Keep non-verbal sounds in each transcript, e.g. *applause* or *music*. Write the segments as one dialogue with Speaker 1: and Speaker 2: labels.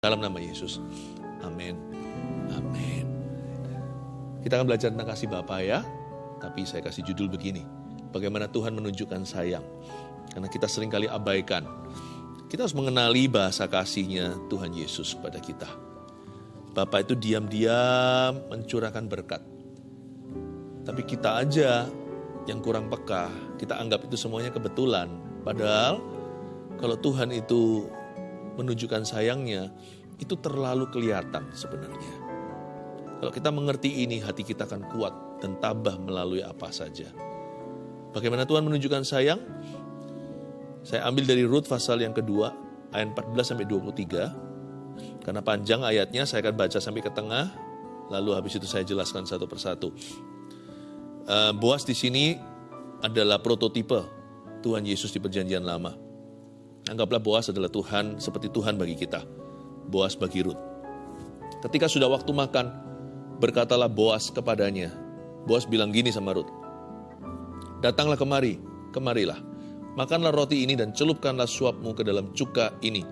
Speaker 1: Dalam nama Yesus. Amin. Amin. Kita akan belajar tentang kasih Bapa ya. Tapi saya kasih judul begini. Bagaimana Tuhan menunjukkan sayang. Karena kita sering kali abaikan. Kita harus mengenali bahasa kasihnya Tuhan Yesus pada kita. Bapak itu diam-diam mencurahkan berkat. Tapi kita aja yang kurang peka, kita anggap itu semuanya kebetulan. Padahal kalau Tuhan itu menunjukkan sayangnya, itu terlalu kelihatan sebenarnya. Kalau kita mengerti ini, hati kita akan kuat dan tabah melalui apa saja. Bagaimana Tuhan menunjukkan sayang? Saya ambil dari Rut pasal yang kedua, ayat 14 sampai 23. Karena panjang ayatnya, saya akan baca sampai ke tengah, lalu habis itu saya jelaskan satu persatu. Uh, Boas di sini adalah prototipe Tuhan Yesus di perjanjian lama Anggaplah Boas adalah Tuhan seperti Tuhan bagi kita. Boas bagi Ruth. Ketika sudah waktu makan, berkatalah Boas kepadanya. Boas bilang gini sama Ruth. Datanglah kemari, kemarilah. Makanlah roti ini dan celupkanlah suapmu ke dalam cuka ini.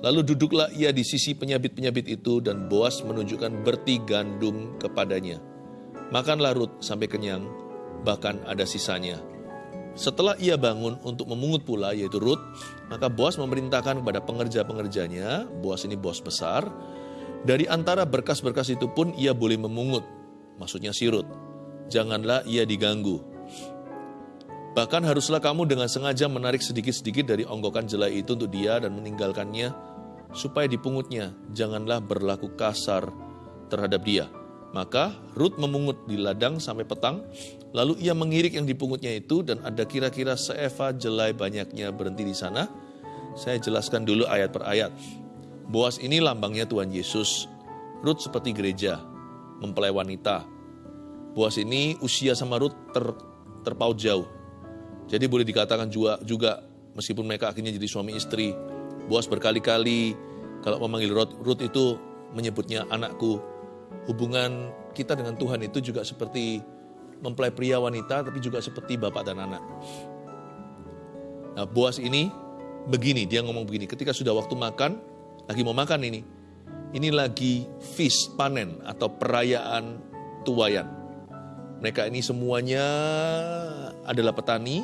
Speaker 1: Lalu duduklah ia di sisi penyabit-penyabit itu dan Boas menunjukkan berti gandum kepadanya. Makanlah Ruth sampai kenyang, bahkan ada sisanya. Setelah ia bangun untuk memungut pula, yaitu Ruth, maka Boas memerintahkan kepada pengerja-pengerjanya, Boas ini bos besar, dari antara berkas-berkas itu pun ia boleh memungut, maksudnya si Ruth. Janganlah ia diganggu. Bahkan haruslah kamu dengan sengaja menarik sedikit-sedikit dari onggokan jelai itu untuk dia dan meninggalkannya, supaya dipungutnya. Janganlah berlaku kasar terhadap dia. Maka Ruth memungut di ladang sampai petang, lalu ia mengirik yang dipungutnya itu dan ada kira-kira seeva jelai banyaknya berhenti di sana. Saya jelaskan dulu ayat per ayat. Boas ini lambangnya Tuhan Yesus. Ruth seperti gereja, mempelai wanita. Boas ini usia sama Ruth ter, terpaut jauh. Jadi boleh dikatakan juga, juga meskipun mereka akhirnya jadi suami istri, Boas berkali-kali kalau memanggil Ruth, Ruth itu menyebutnya anakku, hubungan kita dengan Tuhan itu juga seperti mempelai pria wanita, tapi juga seperti bapak dan anak. Nah, Boas ini begini, dia ngomong begini, ketika sudah waktu makan, lagi mau makan ini, ini lagi feast, panen, atau perayaan tuayan. Mereka ini semuanya adalah petani,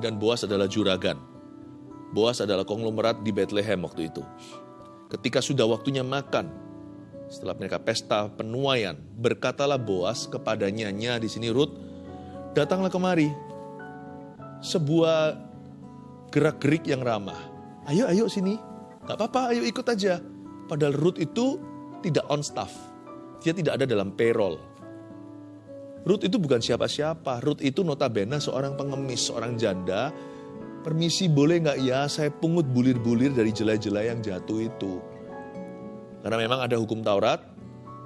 Speaker 1: dan Boas adalah juragan. Boas adalah konglomerat di Bethlehem waktu itu. Ketika sudah waktunya makan, setelah mereka pesta penuaian, berkatalah Boas kepada nyanya di sini Ruth, datanglah kemari. Sebuah gerak-gerik yang ramah. Ayo, ayo sini. Gak apa-apa, ayo ikut aja. Padahal Ruth itu tidak on staff. Dia tidak ada dalam payroll. Ruth itu bukan siapa-siapa. Ruth itu notabene seorang pengemis, seorang janda. Permisi boleh nggak ya saya pungut bulir-bulir dari jelai-jelai yang jatuh itu. Karena memang ada hukum Taurat,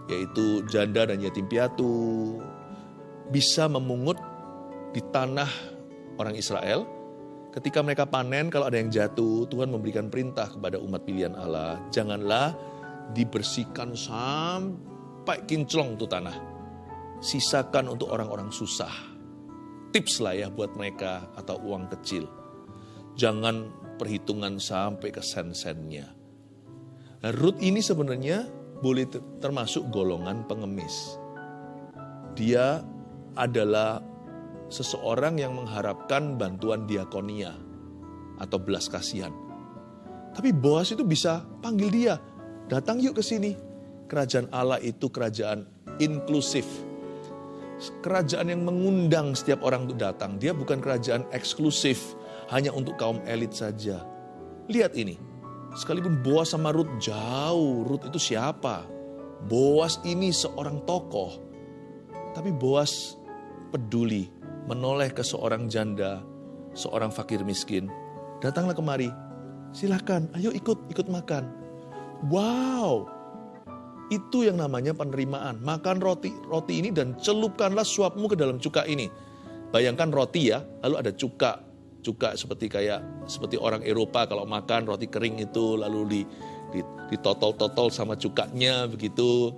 Speaker 1: yaitu janda dan yatim piatu bisa memungut di tanah orang Israel. Ketika mereka panen, kalau ada yang jatuh, Tuhan memberikan perintah kepada umat pilihan Allah, janganlah dibersihkan sampai kinclong tuh tanah. Sisakan untuk orang-orang susah. Tips lah ya buat mereka atau uang kecil. Jangan perhitungan sampai ke sen-sennya Ruth ini sebenarnya boleh termasuk golongan pengemis. Dia adalah seseorang yang mengharapkan bantuan diakonia atau belas kasihan. Tapi Boas itu bisa panggil dia, datang yuk ke sini. Kerajaan Allah itu kerajaan inklusif. Kerajaan yang mengundang setiap orang untuk datang. Dia bukan kerajaan eksklusif, hanya untuk kaum elit saja. Lihat ini, Sekalipun Boas sama Ruth jauh, Ruth itu siapa? Boas ini seorang tokoh. Tapi Boas peduli, menoleh ke seorang janda, seorang fakir miskin. Datanglah kemari, silahkan, ayo ikut, ikut makan. Wow, itu yang namanya penerimaan. Makan roti roti ini dan celupkanlah suapmu ke dalam cuka ini. Bayangkan roti ya, lalu ada cuka, juga seperti kayak seperti orang Eropa kalau makan roti kering itu lalu di, di ditotol-totol sama cukanya begitu.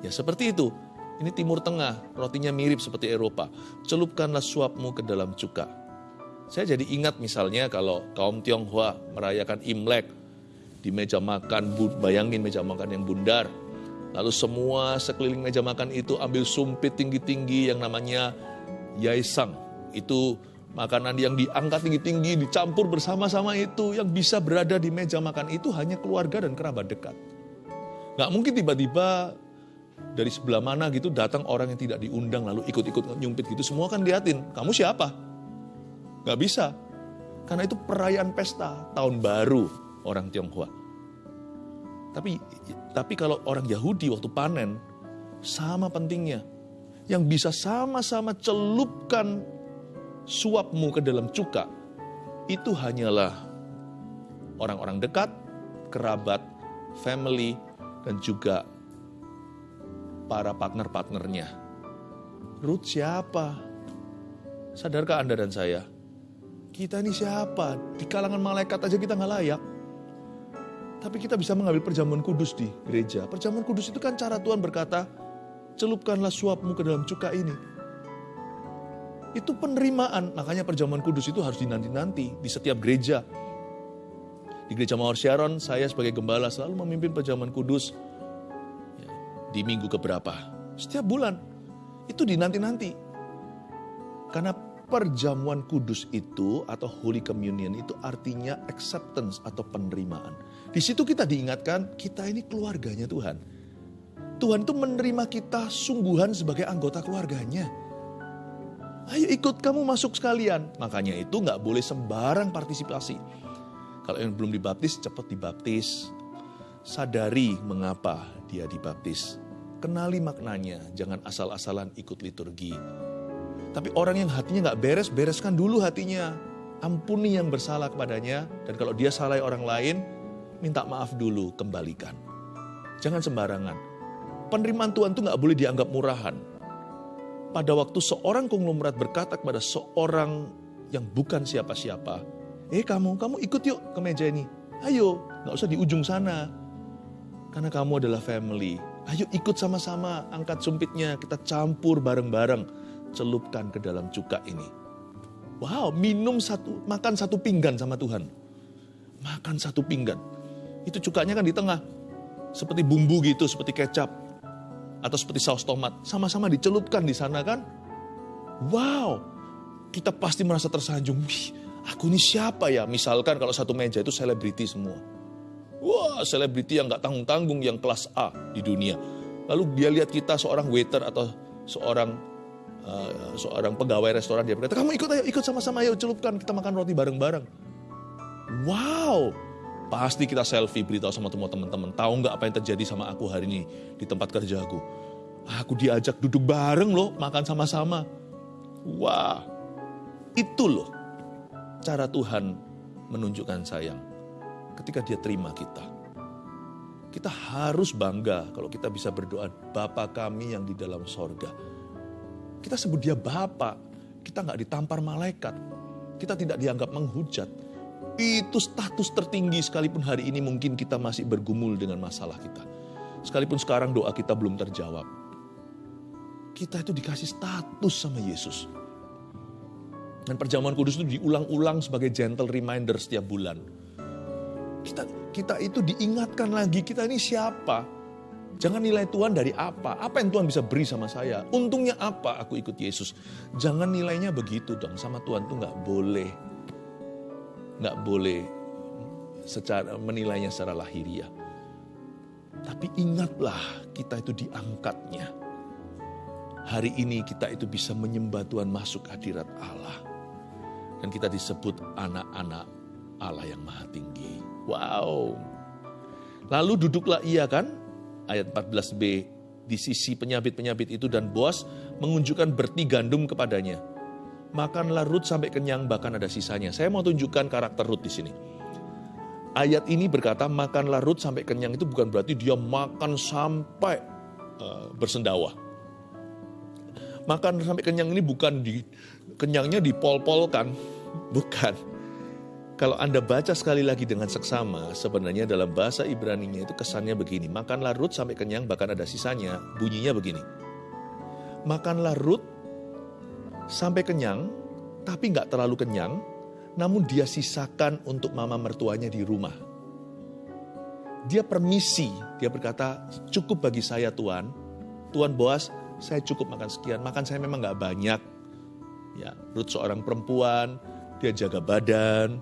Speaker 1: Ya seperti itu. Ini Timur Tengah, rotinya mirip seperti Eropa. Celupkanlah suapmu ke dalam cuka. Saya jadi ingat misalnya kalau kaum Tionghoa merayakan Imlek, di meja makan, bayangin meja makan yang bundar. Lalu semua sekeliling meja makan itu ambil sumpit tinggi-tinggi yang namanya yaisang. Itu makanan yang diangkat tinggi-tinggi, dicampur bersama-sama itu. Yang bisa berada di meja makan itu hanya keluarga dan kerabat dekat. Nggak mungkin tiba-tiba dari sebelah mana gitu datang orang yang tidak diundang lalu ikut-ikut nyumpit gitu. Semua kan liatin, kamu siapa? Nggak bisa. Karena itu perayaan pesta tahun baru orang Tionghoa. Tapi tapi kalau orang Yahudi waktu panen sama pentingnya. Yang bisa sama-sama celupkan suapmu ke dalam cuka itu hanyalah orang-orang dekat, kerabat, family, dan juga para partner-partnernya. Ruth siapa? Sadarkah Anda dan saya? Kita ini siapa? Di kalangan malaikat aja kita nggak layak. Tapi kita bisa mengambil perjamuan kudus di gereja. Perjamuan kudus itu kan cara Tuhan berkata, celupkanlah suapmu ke dalam cuka ini. Itu penerimaan, makanya perjamuan kudus itu harus dinanti-nanti di setiap gereja. Di gereja Mawar Sharon, saya sebagai gembala selalu memimpin perjamuan kudus ya, di minggu keberapa. Setiap bulan, itu dinanti-nanti. Karena perjamuan kudus itu atau Holy Communion itu artinya acceptance atau penerimaan. Di situ kita diingatkan kita ini keluarganya Tuhan. Tuhan itu menerima kita sungguhan sebagai anggota keluarganya. Ayo ikut kamu masuk sekalian. Makanya itu nggak boleh sembarang partisipasi. Kalau yang belum dibaptis cepat dibaptis. Sadari mengapa dia dibaptis. Kenali maknanya, jangan asal-asalan ikut liturgi tapi orang yang hatinya nggak beres, bereskan dulu hatinya. Ampuni yang bersalah kepadanya, dan kalau dia salah orang lain, minta maaf dulu, kembalikan. Jangan sembarangan. Penerimaan Tuhan itu nggak boleh dianggap murahan. Pada waktu seorang konglomerat berkata kepada seorang yang bukan siapa-siapa, eh kamu, kamu ikut yuk ke meja ini. Ayo, nggak usah di ujung sana. Karena kamu adalah family. Ayo ikut sama-sama, angkat sumpitnya, kita campur bareng-bareng celupkan ke dalam cuka ini. Wow, minum satu, makan satu pinggan sama Tuhan. Makan satu pinggan. Itu cukanya kan di tengah. Seperti bumbu gitu, seperti kecap. Atau seperti saus tomat. Sama-sama dicelupkan di sana kan. Wow, kita pasti merasa tersanjung. Wih, aku ini siapa ya? Misalkan kalau satu meja itu selebriti semua. Wah, selebriti yang gak tanggung-tanggung, yang kelas A di dunia. Lalu dia lihat kita seorang waiter atau seorang uh, seorang pegawai restoran dia berkata, kamu ikut ayo, ikut sama-sama ayo celupkan, kita makan roti bareng-bareng. Wow, pasti kita selfie beritahu sama teman-teman. Tahu nggak apa yang terjadi sama aku hari ini di tempat kerjaku? Aku diajak duduk bareng loh, makan sama-sama. Wah, itu loh cara Tuhan menunjukkan sayang. Ketika dia terima kita. Kita harus bangga kalau kita bisa berdoa, Bapa kami yang di dalam sorga kita sebut dia Bapak. Kita nggak ditampar malaikat. Kita tidak dianggap menghujat. Itu status tertinggi sekalipun hari ini mungkin kita masih bergumul dengan masalah kita. Sekalipun sekarang doa kita belum terjawab. Kita itu dikasih status sama Yesus. Dan perjamuan kudus itu diulang-ulang sebagai gentle reminder setiap bulan. Kita kita itu diingatkan lagi kita ini siapa Jangan nilai Tuhan dari apa. Apa yang Tuhan bisa beri sama saya? Untungnya apa aku ikut Yesus? Jangan nilainya begitu dong. Sama Tuhan tuh nggak boleh. Nggak boleh secara menilainya secara lahiriah. Tapi ingatlah kita itu diangkatnya. Hari ini kita itu bisa menyembah Tuhan masuk hadirat Allah. Dan kita disebut anak-anak Allah yang maha tinggi. Wow. Lalu duduklah ia kan ayat 14b di sisi penyabit-penyabit itu dan bos mengunjukkan berti gandum kepadanya. Makanlah Rut sampai kenyang bahkan ada sisanya. Saya mau tunjukkan karakter Rut di sini. Ayat ini berkata makanlah Rut sampai kenyang itu bukan berarti dia makan sampai uh, bersendawa. Makan sampai kenyang ini bukan di kenyangnya dipol-polkan, *laughs* bukan kalau Anda baca sekali lagi dengan seksama, sebenarnya dalam bahasa Ibrani-nya itu kesannya begini. Makanlah Rut sampai kenyang, bahkan ada sisanya. Bunyinya begini. Makanlah Rut sampai kenyang, tapi nggak terlalu kenyang, namun dia sisakan untuk mama mertuanya di rumah. dia permisi, dia berkata, cukup bagi saya Tuhan. Tuhan Boas, saya cukup makan sekian, makan saya memang nggak banyak. Ya, Ruth seorang perempuan, dia jaga badan.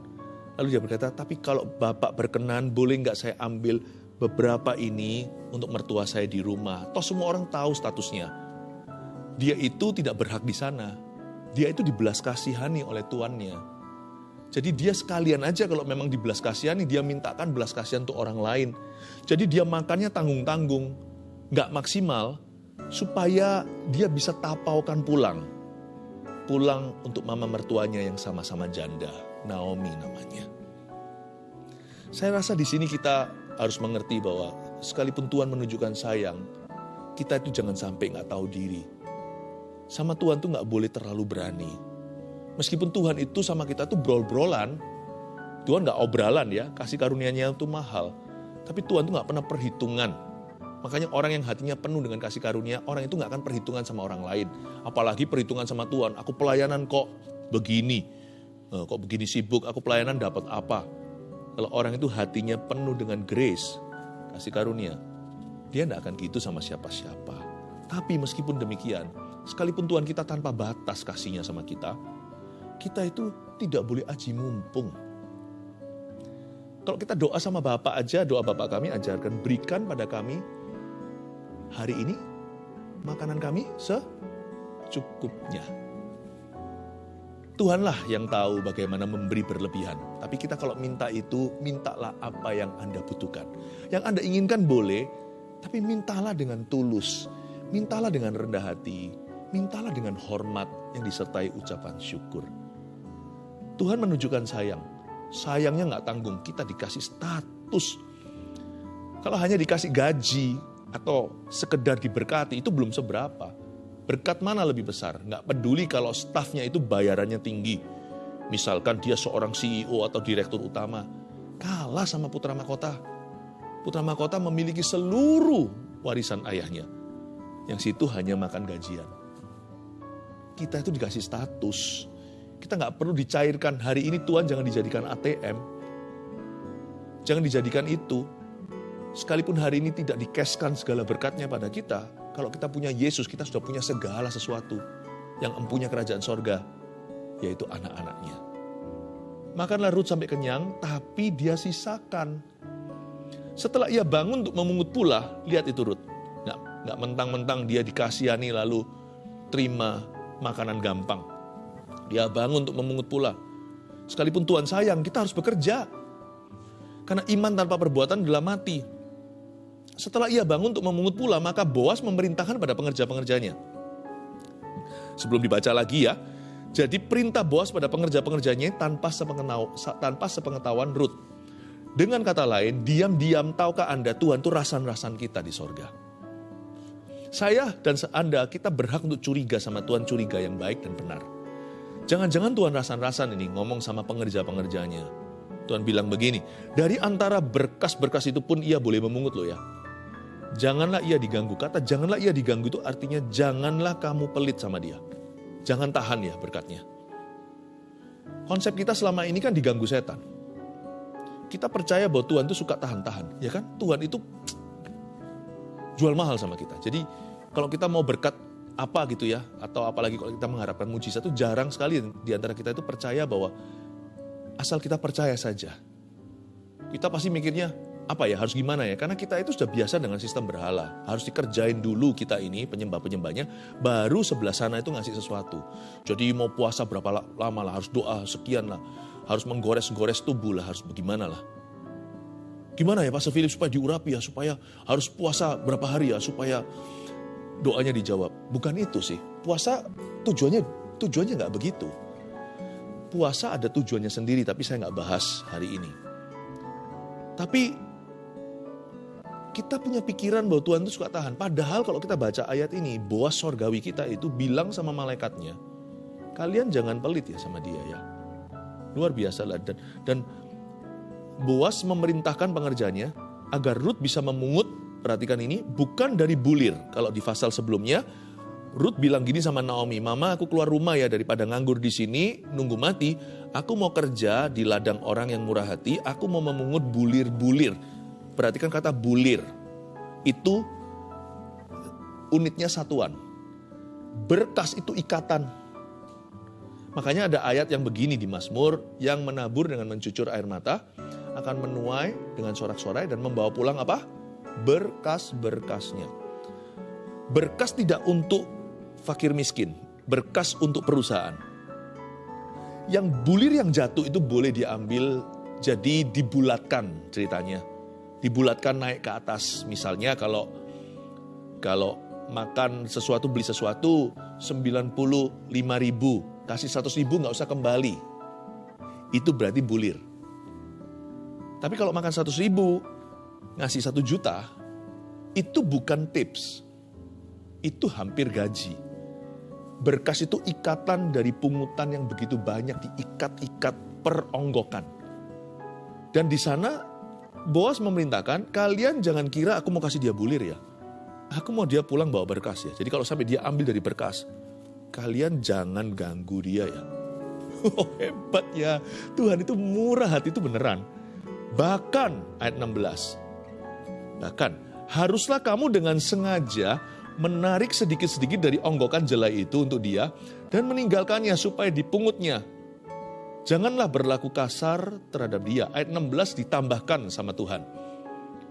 Speaker 1: Lalu dia berkata, tapi kalau Bapak berkenan, boleh nggak saya ambil beberapa ini untuk mertua saya di rumah. Toh semua orang tahu statusnya. Dia itu tidak berhak di sana. Dia itu dibelas kasihani oleh tuannya. Jadi dia sekalian aja kalau memang dibelas kasihani, dia mintakan belas kasihan untuk orang lain. Jadi dia makannya tanggung-tanggung, nggak maksimal, supaya dia bisa tapaukan pulang. Pulang untuk mama mertuanya yang sama-sama janda, Naomi namanya. Saya rasa di sini kita harus mengerti bahwa sekalipun Tuhan menunjukkan sayang, kita itu jangan sampai nggak tahu diri. Sama Tuhan tuh nggak boleh terlalu berani. Meskipun Tuhan itu sama kita tuh brol-brolan, Tuhan nggak obralan ya, kasih karunia-Nya itu mahal. Tapi Tuhan tuh nggak pernah perhitungan. Makanya orang yang hatinya penuh dengan kasih karunia, orang itu nggak akan perhitungan sama orang lain. Apalagi perhitungan sama Tuhan, aku pelayanan kok begini, eh, kok begini sibuk, aku pelayanan dapat apa. Kalau orang itu hatinya penuh dengan grace, kasih karunia, dia tidak akan gitu sama siapa-siapa. Tapi meskipun demikian, sekalipun Tuhan kita tanpa batas kasihnya sama kita, kita itu tidak boleh aji mumpung. Kalau kita doa sama Bapak aja, doa Bapak kami ajarkan, berikan pada kami hari ini makanan kami secukupnya. Tuhanlah yang tahu bagaimana memberi berlebihan. Tapi kita kalau minta itu, mintalah apa yang Anda butuhkan. Yang Anda inginkan boleh, tapi mintalah dengan tulus. Mintalah dengan rendah hati. Mintalah dengan hormat yang disertai ucapan syukur. Tuhan menunjukkan sayang. Sayangnya nggak tanggung, kita dikasih status. Kalau hanya dikasih gaji atau sekedar diberkati, itu belum seberapa Berkat mana lebih besar? Nggak peduli kalau stafnya itu bayarannya tinggi. Misalkan dia seorang CEO atau direktur utama. Kalah sama putra mahkota. Putra mahkota memiliki seluruh warisan ayahnya. Yang situ hanya makan gajian. Kita itu dikasih status. Kita nggak perlu dicairkan. Hari ini Tuhan jangan dijadikan ATM. Jangan dijadikan itu. Sekalipun hari ini tidak dikeskan segala berkatnya pada kita, kalau kita punya Yesus, kita sudah punya segala sesuatu yang empunya kerajaan sorga, yaitu anak-anaknya. Makanlah Ruth sampai kenyang, tapi dia sisakan. Setelah ia bangun untuk memungut pula, lihat itu Ruth. Nggak, mentang-mentang dia dikasihani lalu terima makanan gampang. Dia bangun untuk memungut pula. Sekalipun Tuhan sayang, kita harus bekerja. Karena iman tanpa perbuatan adalah mati. Setelah ia bangun untuk memungut pula, maka Boas memerintahkan pada pengerja-pengerjanya. Sebelum dibaca lagi ya, jadi perintah Boas pada pengerja-pengerjanya tanpa tanpa sepengetahuan Ruth. Dengan kata lain, diam-diam tahukah Anda Tuhan itu rasan-rasan kita di sorga. Saya dan Anda, kita berhak untuk curiga sama Tuhan, curiga yang baik dan benar. Jangan-jangan Tuhan rasan-rasan ini ngomong sama pengerja-pengerjanya. Tuhan bilang begini, dari antara berkas-berkas itu pun ia boleh memungut loh ya. Janganlah ia diganggu. Kata janganlah ia diganggu itu artinya janganlah kamu pelit sama dia. Jangan tahan ya berkatnya. Konsep kita selama ini kan diganggu setan. Kita percaya bahwa Tuhan itu suka tahan-tahan, ya kan? Tuhan itu jual mahal sama kita. Jadi kalau kita mau berkat apa gitu ya, atau apalagi kalau kita mengharapkan mujizat itu jarang sekali. Di antara kita itu percaya bahwa asal kita percaya saja. Kita pasti mikirnya, apa ya harus gimana ya? Karena kita itu sudah biasa dengan sistem berhala. Harus dikerjain dulu kita ini penyembah penyembahnya baru sebelah sana itu ngasih sesuatu. Jadi mau puasa berapa lama lah harus doa sekian lah. Harus menggores-gores tubuh lah harus bagaimana lah gimana ya Pastor Philip supaya diurapi ya supaya harus puasa berapa hari ya supaya doanya dijawab bukan itu sih puasa tujuannya tujuannya nggak begitu puasa ada tujuannya sendiri tapi saya nggak bahas hari ini tapi kita punya pikiran bahwa Tuhan itu suka tahan. Padahal kalau kita baca ayat ini, Boas sorgawi kita itu bilang sama malaikatnya, kalian jangan pelit ya sama dia ya. Luar biasa lah. Dan, dan Boas memerintahkan pengerjanya agar Ruth bisa memungut, perhatikan ini, bukan dari bulir. Kalau di pasal sebelumnya, Ruth bilang gini sama Naomi, Mama aku keluar rumah ya daripada nganggur di sini, nunggu mati. Aku mau kerja di ladang orang yang murah hati, aku mau memungut bulir-bulir perhatikan kata bulir. Itu unitnya satuan. Berkas itu ikatan. Makanya ada ayat yang begini di Mazmur, yang menabur dengan mencucur air mata, akan menuai dengan sorak-sorai dan membawa pulang apa? Berkas-berkasnya. Berkas tidak untuk fakir miskin, berkas untuk perusahaan. Yang bulir yang jatuh itu boleh diambil jadi dibulatkan ceritanya. Dibulatkan naik ke atas. Misalnya kalau kalau makan sesuatu beli sesuatu 95 ribu kasih 100 ribu nggak usah kembali itu berarti bulir tapi kalau makan 100 ribu ngasih 1 juta itu bukan tips itu hampir gaji berkas itu ikatan dari pungutan yang begitu banyak diikat-ikat peronggokan dan di sana Boas memerintahkan kalian jangan kira aku mau kasih dia bulir ya Aku mau dia pulang bawa berkas ya. Jadi kalau sampai dia ambil dari berkas, kalian jangan ganggu dia ya. *laughs* Oh hebat ya, Tuhan itu murah hati itu beneran. Bahkan ayat 16, bahkan haruslah kamu dengan sengaja menarik sedikit-sedikit dari onggokan jelai itu untuk dia dan meninggalkannya supaya dipungutnya. Janganlah berlaku kasar terhadap dia. Ayat 16 ditambahkan sama Tuhan.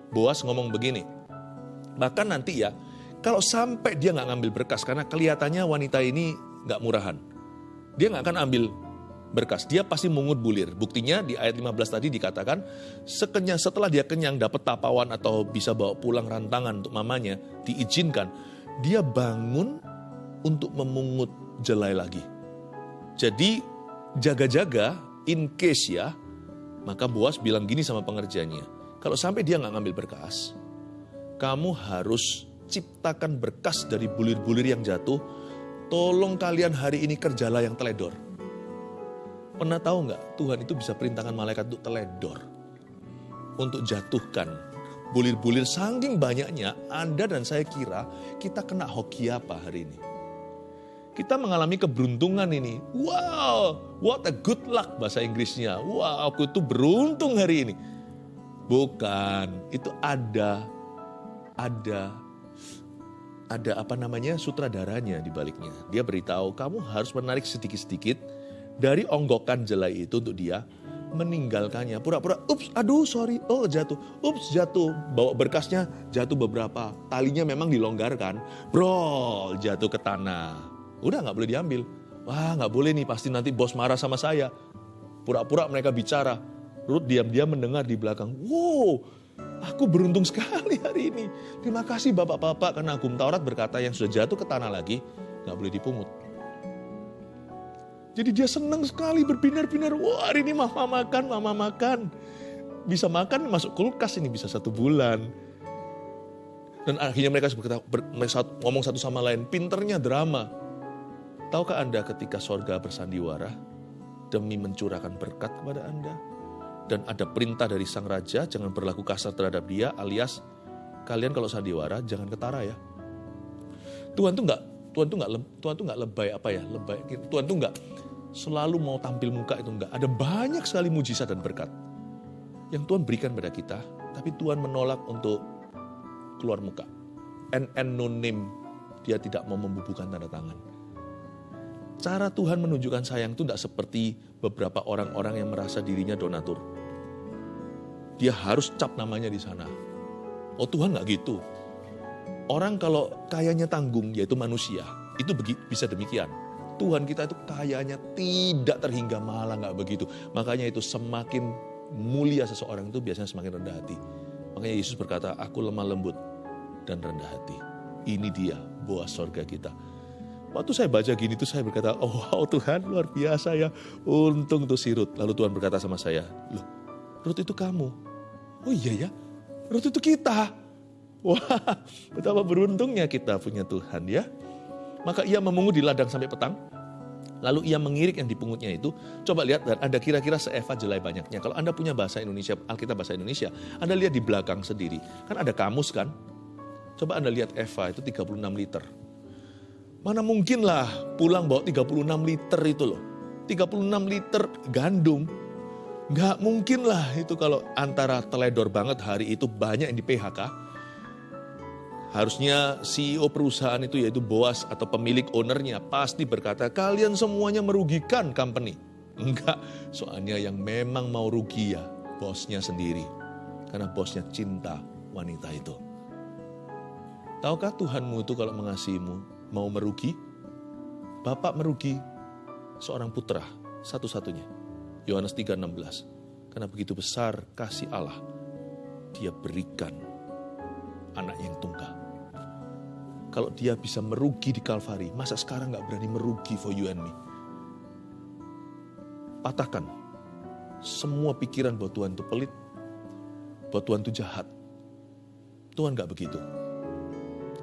Speaker 1: Boas ngomong begini, Bahkan nanti ya, kalau sampai dia nggak ngambil berkas, karena kelihatannya wanita ini nggak murahan. Dia nggak akan ambil berkas, dia pasti mungut bulir. Buktinya di ayat 15 tadi dikatakan, sekenya, setelah dia kenyang dapat tapawan atau bisa bawa pulang rantangan untuk mamanya, diizinkan, dia bangun untuk memungut jelai lagi. Jadi jaga-jaga in case ya, maka Boas bilang gini sama pengerjanya, kalau sampai dia nggak ngambil berkas, kamu harus ciptakan berkas dari bulir-bulir yang jatuh. Tolong kalian hari ini kerjalah yang teledor. Pernah tahu nggak Tuhan itu bisa perintahkan malaikat untuk teledor. Untuk jatuhkan bulir-bulir saking banyaknya Anda dan saya kira kita kena hoki apa hari ini. Kita mengalami keberuntungan ini. Wow, what a good luck bahasa Inggrisnya. Wow, aku itu beruntung hari ini. Bukan, itu ada ada ada apa namanya sutradaranya di baliknya. Dia beritahu kamu harus menarik sedikit-sedikit dari onggokan jelai itu untuk dia meninggalkannya. Pura-pura, ups, aduh sorry, oh jatuh, ups jatuh. Bawa berkasnya jatuh beberapa, talinya memang dilonggarkan, bro jatuh ke tanah. Udah nggak boleh diambil. Wah nggak boleh nih, pasti nanti bos marah sama saya. Pura-pura mereka bicara, Ruth diam-diam mendengar di belakang. Wow, Aku beruntung *laughs* sekali hari ini. Terima kasih bapak-bapak karena Agung Taurat berkata yang sudah jatuh ke tanah lagi nggak boleh dipungut. Jadi dia senang sekali berbinar-binar. Wah hari ini mama makan, mama makan. Bisa makan masuk kulkas ini bisa satu bulan. Dan akhirnya mereka berkata, ber, ngomong satu sama lain, pinternya drama. Tahukah Anda ketika sorga bersandiwara demi mencurahkan berkat kepada Anda? dan ada perintah dari sang raja jangan berlaku kasar terhadap dia alias kalian kalau sandiwara jangan ketara ya. Tuhan tuh nggak Tuhan tuh nggak Tuhan tuh nggak lebay apa ya lebay Tuhan tuh nggak selalu mau tampil muka itu nggak ada banyak sekali mujizat dan berkat yang Tuhan berikan pada kita tapi Tuhan menolak untuk keluar muka en anonim dia tidak mau membubuhkan tanda tangan cara Tuhan menunjukkan sayang itu tidak seperti beberapa orang-orang yang merasa dirinya donatur dia harus cap namanya di sana. Oh Tuhan nggak gitu. Orang kalau kayanya tanggung yaitu manusia, itu bisa demikian. Tuhan kita itu kayanya tidak terhingga malah nggak begitu. Makanya itu semakin mulia seseorang itu biasanya semakin rendah hati. Makanya Yesus berkata, aku lemah lembut dan rendah hati. Ini dia buah sorga kita. Waktu saya baca gini tuh saya berkata, oh wow Tuhan luar biasa ya. Untung tuh si Ruth. Lalu Tuhan berkata sama saya, loh Ruth itu kamu. Oh iya ya, Ruth itu kita. *laughs* Wah, betapa beruntungnya kita punya Tuhan ya. Maka ia memungut di ladang sampai petang. Lalu ia mengirik yang dipungutnya itu. Coba lihat, ada kira-kira seeva jelai banyaknya. Kalau Anda punya bahasa Indonesia, Alkitab bahasa Indonesia, Anda lihat di belakang sendiri. Kan ada kamus kan? Coba Anda lihat Eva itu 36 liter. Mana mungkin lah pulang bawa 36 liter itu loh. 36 liter gandum Nggak mungkin lah itu kalau antara teledor banget hari itu banyak yang di PHK. Harusnya CEO perusahaan itu yaitu Boas atau pemilik ownernya pasti berkata kalian semuanya merugikan company. Enggak, soalnya yang memang mau rugi ya bosnya sendiri. Karena bosnya cinta wanita itu. Tahukah Tuhanmu itu kalau mengasihimu mau merugi? Bapak merugi seorang putra satu-satunya Yohanes 3:16. Karena begitu besar kasih Allah, dia berikan anak yang tunggal. Kalau dia bisa merugi di Kalvari, masa sekarang nggak berani merugi for you and me? Patahkan semua pikiran bahwa Tuhan itu pelit, bahwa Tuhan itu jahat. Tuhan nggak begitu.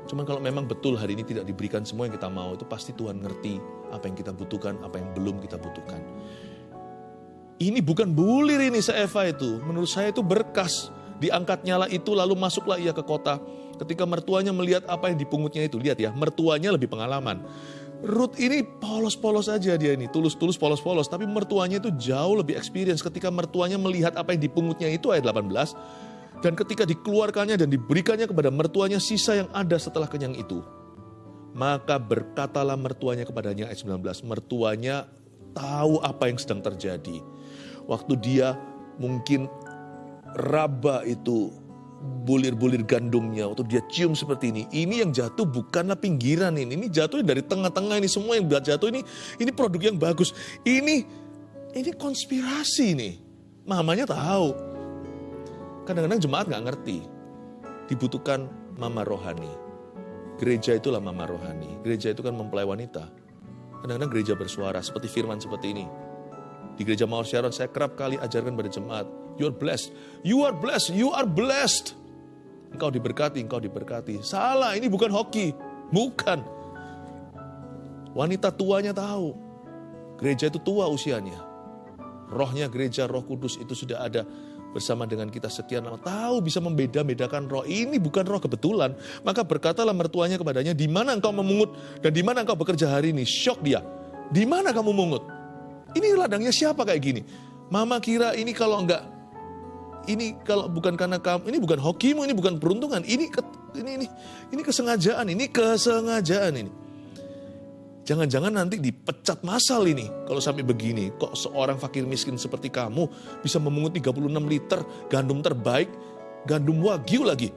Speaker 1: Cuman kalau memang betul hari ini tidak diberikan semua yang kita mau, itu pasti Tuhan ngerti apa yang kita butuhkan, apa yang belum kita butuhkan. Ini bukan bulir ini Eva itu. Menurut saya itu berkas. Diangkat nyala itu lalu masuklah ia ke kota. Ketika mertuanya melihat apa yang dipungutnya itu. Lihat ya, mertuanya lebih pengalaman. Ruth ini polos-polos aja dia ini. Tulus-tulus polos-polos. Tapi mertuanya itu jauh lebih experience. Ketika mertuanya melihat apa yang dipungutnya itu ayat 18. Dan ketika dikeluarkannya dan diberikannya kepada mertuanya sisa yang ada setelah kenyang itu. Maka berkatalah mertuanya kepadanya ayat 19. Mertuanya tahu apa yang sedang terjadi waktu dia mungkin raba itu bulir-bulir gandumnya waktu dia cium seperti ini. Ini yang jatuh bukanlah pinggiran ini. Ini jatuh dari tengah-tengah ini. Semua yang jatuh ini ini produk yang bagus. Ini ini konspirasi nih. Mamanya tahu. Kadang-kadang jemaat nggak ngerti. Dibutuhkan mama rohani. Gereja itulah mama rohani. Gereja itu kan mempelai wanita. Kadang-kadang gereja bersuara seperti firman seperti ini. Di gereja Mawar Sharon saya kerap kali ajarkan pada jemaat. You are blessed. You are blessed. You are blessed. Engkau diberkati, engkau diberkati. Salah, ini bukan hoki. Bukan. Wanita tuanya tahu. Gereja itu tua usianya. Rohnya gereja, roh kudus itu sudah ada bersama dengan kita sekian lama. Tahu bisa membeda-bedakan roh. Ini bukan roh kebetulan. Maka berkatalah mertuanya kepadanya, di mana engkau memungut dan di mana engkau bekerja hari ini. Shock dia. Di mana kamu mungut? Ini ladangnya siapa kayak gini? Mama kira ini kalau enggak ini kalau bukan karena kamu, ini bukan hokimu, ini bukan peruntungan, ini ke, ini ini ini kesengajaan, ini kesengajaan ini. Jangan-jangan nanti dipecat masal ini kalau sampai begini. Kok seorang fakir miskin seperti kamu bisa memungut 36 liter gandum terbaik, gandum wagyu lagi.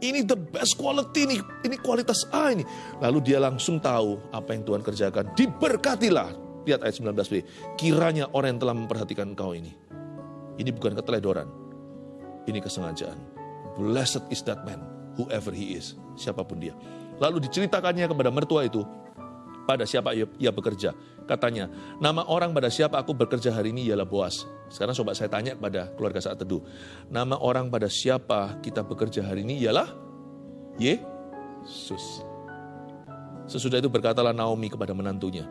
Speaker 1: Ini the best quality ini, ini kualitas A ini. Lalu dia langsung tahu apa yang Tuhan kerjakan. Diberkatilah Lihat ayat 19b. Kiranya orang yang telah memperhatikan engkau ini. Ini bukan keteledoran. Ini kesengajaan. Blessed is that man, whoever he is. Siapa pun dia. Lalu diceritakannya kepada mertua itu, pada siapa ia, bekerja. Katanya, nama orang pada siapa aku bekerja hari ini ialah Boas. Sekarang coba saya tanya kepada keluarga saat teduh. Nama orang pada siapa kita bekerja hari ini ialah Yesus. Sesudah itu berkatalah Naomi kepada menantunya,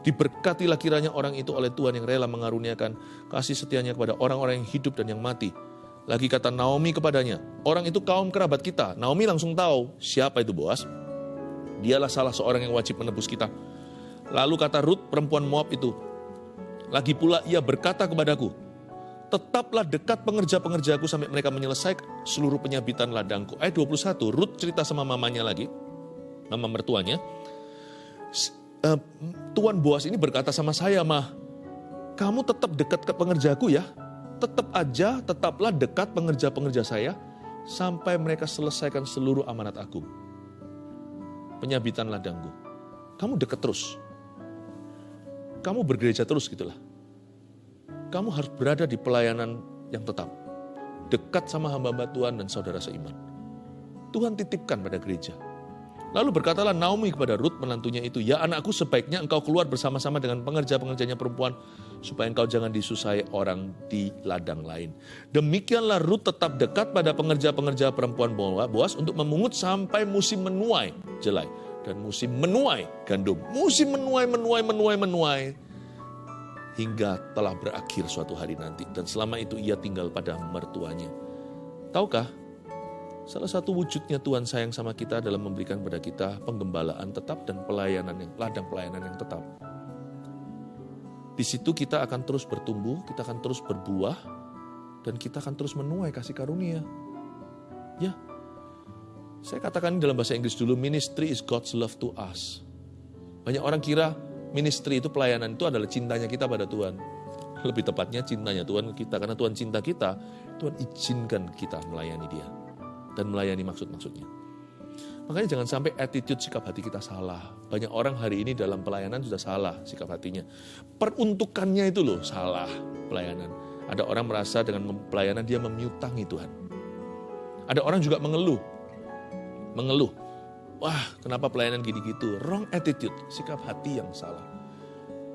Speaker 1: Diberkatilah kiranya orang itu oleh Tuhan yang rela mengaruniakan kasih setianya kepada orang-orang yang hidup dan yang mati. Lagi kata Naomi kepadanya, orang itu kaum kerabat kita. Naomi langsung tahu siapa itu Boas. Dialah salah seorang yang wajib menebus kita. Lalu kata Ruth perempuan Moab itu, lagi pula ia berkata kepadaku, tetaplah dekat pengerja-pengerjaku sampai mereka menyelesaikan seluruh penyabitan ladangku. Ayat 21, Ruth cerita sama mamanya lagi, mama mertuanya, uh, Tuan Boas ini berkata sama saya, mah, kamu tetap dekat ke pengerjaku ya. Tetap aja, tetaplah dekat pengerja-pengerja saya sampai mereka selesaikan seluruh amanat aku. Penyabitan ladangku. Kamu dekat terus. Kamu bergereja terus gitulah. Kamu harus berada di pelayanan yang tetap. Dekat sama hamba-hamba Tuhan dan saudara seiman. Tuhan titipkan pada gereja Lalu berkatalah Naomi kepada Ruth menantunya itu, Ya anakku sebaiknya engkau keluar bersama-sama dengan pengerja-pengerjanya perempuan, supaya engkau jangan disusahi orang di ladang lain. Demikianlah Ruth tetap dekat pada pengerja-pengerja perempuan Boas untuk memungut sampai musim menuai jelai. Dan musim menuai gandum. Musim menuai, menuai, menuai, menuai. Hingga telah berakhir suatu hari nanti. Dan selama itu ia tinggal pada mertuanya. Tahukah Salah satu wujudnya Tuhan sayang sama kita adalah memberikan kepada kita penggembalaan tetap dan pelayanan yang ladang pelayanan yang tetap. Di situ kita akan terus bertumbuh, kita akan terus berbuah, dan kita akan terus menuai kasih karunia. Ya, saya katakan dalam bahasa Inggris dulu, ministry is God's love to us. Banyak orang kira ministry itu pelayanan itu adalah cintanya kita pada Tuhan. Lebih tepatnya cintanya Tuhan kita, karena Tuhan cinta kita, Tuhan izinkan kita melayani dia. Dan melayani maksud-maksudnya. Makanya jangan sampai attitude sikap hati kita salah. Banyak orang hari ini dalam pelayanan sudah salah sikap hatinya. Peruntukannya itu loh salah pelayanan. Ada orang merasa dengan pelayanan dia memiutangi Tuhan. Ada orang juga mengeluh. Mengeluh. Wah, kenapa pelayanan gini gitu? Wrong attitude, sikap hati yang salah.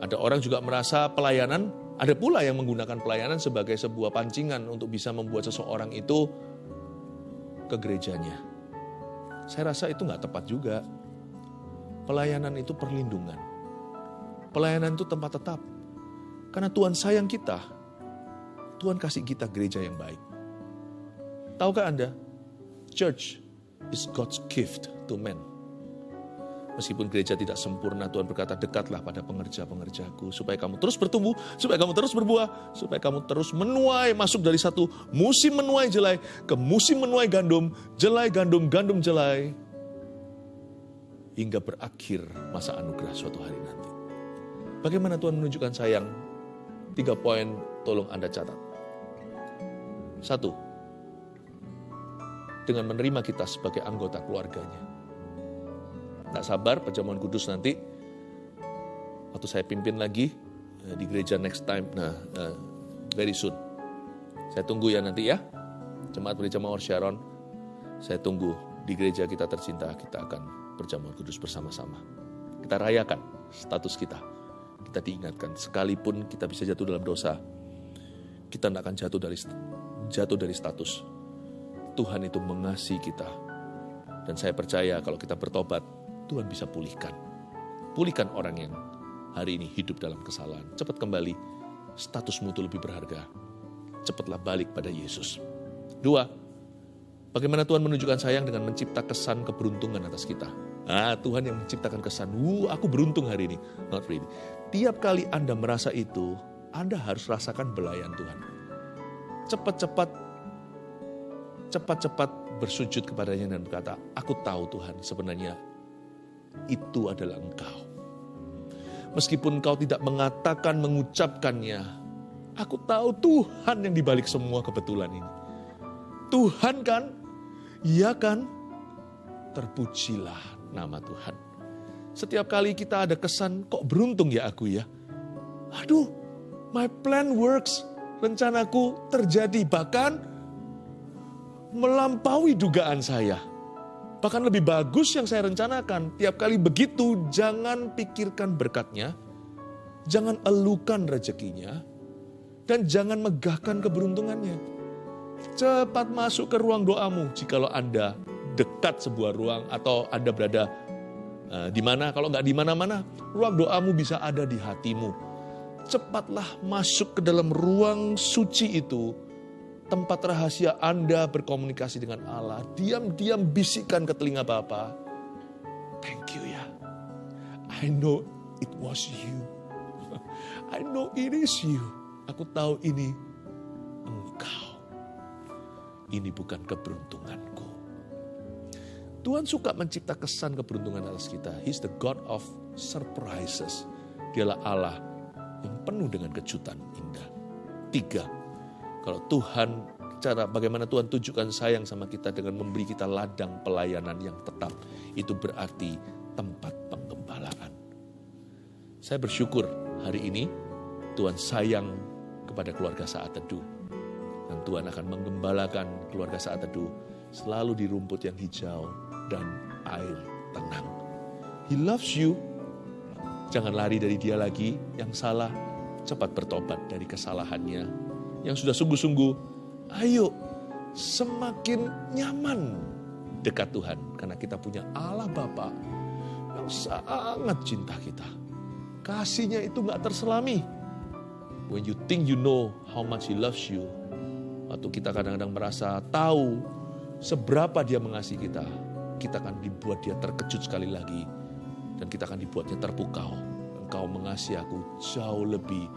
Speaker 1: Ada orang juga merasa pelayanan, ada pula yang menggunakan pelayanan sebagai sebuah pancingan untuk bisa membuat seseorang itu ke gerejanya saya rasa itu nggak tepat juga. Pelayanan itu perlindungan. Pelayanan itu tempat tetap. Karena Tuhan sayang kita. Tuhan kasih kita gereja yang baik. Tahukah Anda? Church is God's gift to men. Meskipun gereja tidak sempurna, Tuhan berkata, dekatlah pada pengerja-pengerjaku, supaya kamu terus bertumbuh, supaya kamu terus berbuah, supaya kamu terus menuai, masuk dari satu musim menuai jelai ke musim menuai gandum, jelai gandum, gandum jelai, hingga berakhir masa anugerah suatu hari nanti. Bagaimana Tuhan menunjukkan sayang? Tiga poin tolong Anda catat. Satu, dengan menerima kita sebagai anggota keluarganya. Tak sabar perjamuan kudus nanti waktu saya pimpin lagi eh, di gereja next time. Nah, uh, very soon. Saya tunggu ya nanti ya. Jemaat gereja Mawar Sharon, saya tunggu di gereja kita tercinta, kita akan perjamuan kudus bersama-sama. Kita rayakan status kita. Kita diingatkan, sekalipun kita bisa jatuh dalam dosa, kita tidak akan jatuh dari jatuh dari status. Tuhan itu mengasihi kita. Dan saya percaya kalau kita bertobat, Tuhan bisa pulihkan. Pulihkan orang yang hari ini hidup dalam kesalahan. Cepat kembali, statusmu itu lebih berharga. Cepatlah balik pada Yesus. Dua, bagaimana Tuhan menunjukkan sayang dengan mencipta kesan keberuntungan atas kita. Ah, Tuhan yang menciptakan kesan, wuh aku beruntung hari ini. Not really. Tiap kali Anda merasa itu, Anda harus rasakan belayan Tuhan. Cepat-cepat, cepat-cepat bersujud kepadanya dan berkata, aku tahu Tuhan sebenarnya itu adalah engkau. Meskipun engkau tidak mengatakan, mengucapkannya, aku tahu Tuhan yang dibalik semua kebetulan ini. Tuhan kan? Iya kan? Terpujilah nama Tuhan. Setiap kali kita ada kesan, kok beruntung ya aku ya? Aduh, my plan works. Rencanaku terjadi, bahkan melampaui dugaan saya. Bahkan lebih bagus yang saya rencanakan. Tiap kali begitu, jangan pikirkan berkatnya, jangan elukan rezekinya, dan jangan megahkan keberuntungannya. Cepat masuk ke ruang doamu jikalau Anda dekat sebuah ruang atau Anda berada uh, di mana. Kalau nggak di mana-mana, ruang doamu bisa ada di hatimu. Cepatlah masuk ke dalam ruang suci itu tempat rahasia Anda berkomunikasi dengan Allah. Diam-diam bisikkan ke telinga Bapa. Thank you ya. I know it was you. I know it is you. Aku tahu ini engkau. Ini bukan keberuntunganku. Tuhan suka mencipta kesan keberuntungan atas kita. He's the God of surprises. Dialah Allah yang penuh dengan kejutan indah. Tiga, kalau Tuhan, cara bagaimana Tuhan tunjukkan sayang sama kita dengan memberi kita ladang pelayanan yang tetap. Itu berarti tempat penggembalaan. Saya bersyukur hari ini Tuhan sayang kepada keluarga saat teduh. Dan Tuhan akan menggembalakan keluarga saat teduh selalu di rumput yang hijau dan air tenang. He loves you. Jangan lari dari dia lagi. Yang salah, cepat bertobat dari kesalahannya yang sudah sungguh-sungguh, ayo semakin nyaman dekat Tuhan. Karena kita punya Allah Bapa yang sangat cinta kita. Kasihnya itu gak terselami. When you think you know how much He loves you, waktu kita kadang-kadang merasa tahu seberapa Dia mengasihi kita, kita akan dibuat Dia terkejut sekali lagi. Dan kita akan dibuatnya terpukau. Engkau mengasihi aku jauh lebih